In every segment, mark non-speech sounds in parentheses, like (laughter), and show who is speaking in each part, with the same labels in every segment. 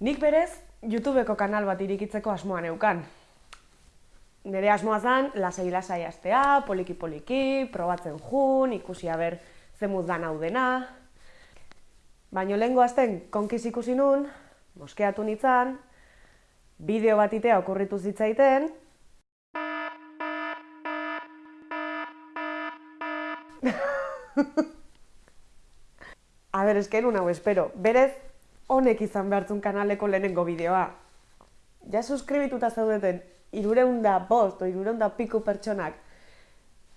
Speaker 1: Nik berez, YouTubeko kanal bat irikitzeko asmoa neukan. Nire asmoa zen, lasai lasai astea, poliki poliki, probatzen jun, ikusi aber zemuz dan hau dena. Baina lehengo azten konkiz ikusi nun, moskeatu nintzen, bideo bat itea okurritu zitzaiten, (laughs) A ber, esken hau espero. Berez, honek izan behartzun kanaleko lehenengo bideoa. Ja suskribituta zaudeten, irureunda bost irureunda piku pertsonak.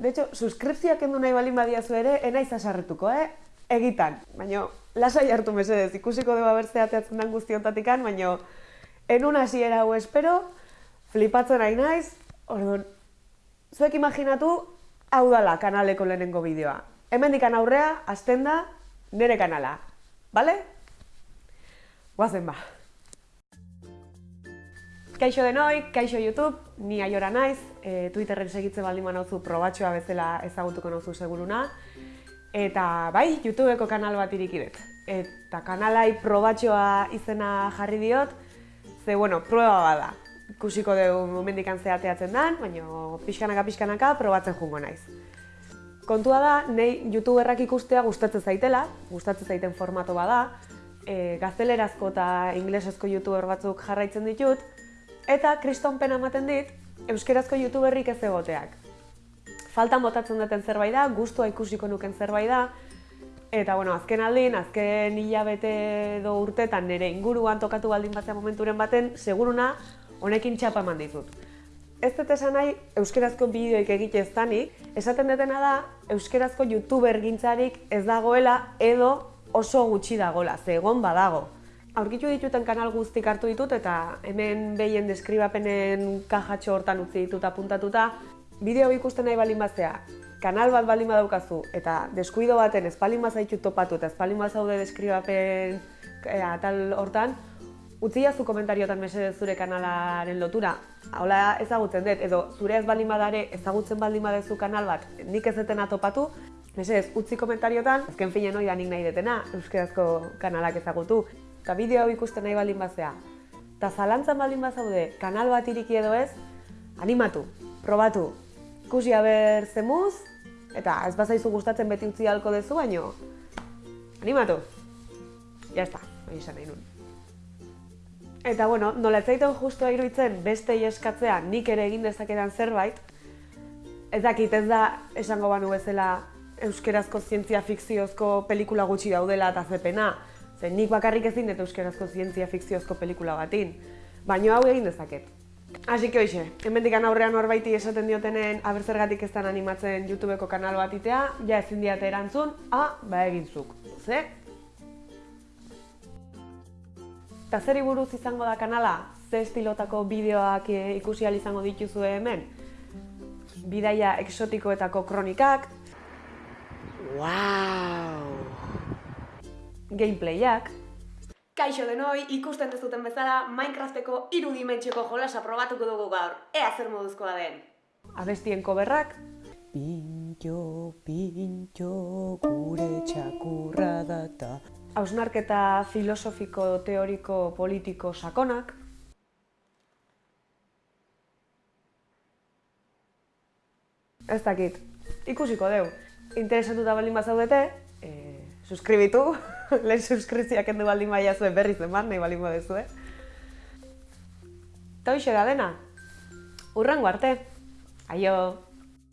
Speaker 1: De hecho, suskripzioak endu nahi balin badiazu ere, enaiz asarretuko, eh? Egitan. Baina, lasai hartu mesedez, ikusiko dugu abertzea teatzen den guztiontatikan, baina, enun hasiera hau espero, flipatzen nahi naiz, orduan, zuek imaginatu, hau dala kanaleko lehenengo bideoa. Hemen dikan aurrea, azten da, nire kanala. Bale? Guazen ba. Kaixo denoi, kaixo YouTube, ni aiora naiz, e, Twitterren segitzen baldin manauzu probatxoa bezala ezagutuko nauzu seguruna. Eta bai, YouTubeko kanal bat irikidet. Eta kanalai probatxoa izena jarri diot, ze bueno, prueba bada. Ikusiko dugu momendikan zeateatzen dan, baina pixkanaka pixkanaka probatzen jungo naiz. Kontua da, nahi youtuberrak ikustea gustatzen zaitela, gustatzen zaiten formato bada, e, gaztelerazko eta inglesezko youtuber batzuk jarraitzen ditut, eta kristonpena ematen dit, euskerazko youtuberrik ez egoteak. Faltan botatzen duten zerbait da, gustua ikusiko nuken zerbait da, eta bueno, azken aldin, azken hilabete edo urtetan nire inguruan tokatu baldin batzea momenturen baten, seguruna honekin txapa eman ditut. Ez dut esan nahi euskerazko bideoik egite ez esaten detena da euskerazko youtuber gintzarik ez dagoela edo oso gutxi dagola, ze egon badago. Aurkitu dituten kanal guztik hartu ditut eta hemen behien deskribapenen kajatxo hortan utzi ditut apuntatuta. Bideo ikusten nahi balin baztea, kanal bat balin badaukazu eta deskuido baten ez balin bazaitu topatu eta ez balin bazaude deskribapen e, atal hortan, utzi jazu komentariotan mesedez zure kanalaren lotura. Hola ezagutzen dut, edo zure ez baldin badare ezagutzen baldin badezu kanal bat, nik ez detena topatu, Mesedez, utzi komentariotan, azken finen hori da nik nahi detena, euskerazko kanalak ezagutu. Eta bideo hau ikusten nahi baldin bazea. Eta zalantzan baldin bazaude, kanal bat iriki edo ez, animatu, probatu. Ikusi haber zemuz, eta ez bazaizu gustatzen beti utzi halko dezu, baino, animatu. Ya está, hori esan nahi nun. Eta bueno, nola etzaiten justua iruditzen beste eskatzea nik ere egin dezakedan zerbait, ez dakit ez da esango banu bezala euskerazko zientzia fikziozko pelikula gutxi daudela eta zepena. Ze nik bakarrik ezin dut euskerazko zientzia fikziozko pelikula batin. Baina hau egin dezaket. Hasi hoxe, hemendik aurrean horbaiti esaten diotenen abertzergatik ez animatzen YouTubeko kanal bat itea, ja ezin diate erantzun, ah, ba egintzuk. Ze? Eta zer buruz izango da kanala? Ze estilotako bideoak ikusi izango dituzu hemen? Bidaia eksotikoetako kronikak, Wow! Gameplayak. Kaixo denoi, ikusten dezuten bezala, Minecrafteko irudimentxeko jolasa probatuko dugu gaur. Ea zer moduzkoa den. Abestien koberrak. Pintxo, pintxo, gure txakurra data. Hausnarketa filosofiko, teoriko, politiko sakonak. Ez dakit, ikusiko deu interesatuta baldin bazaudete, e, suskribitu, (laughs) lehen suskriptziak endu baldin baia zuen berri zen bat, nahi baldin badezu, eh? Eta hoxe da dena, urrango arte, aio!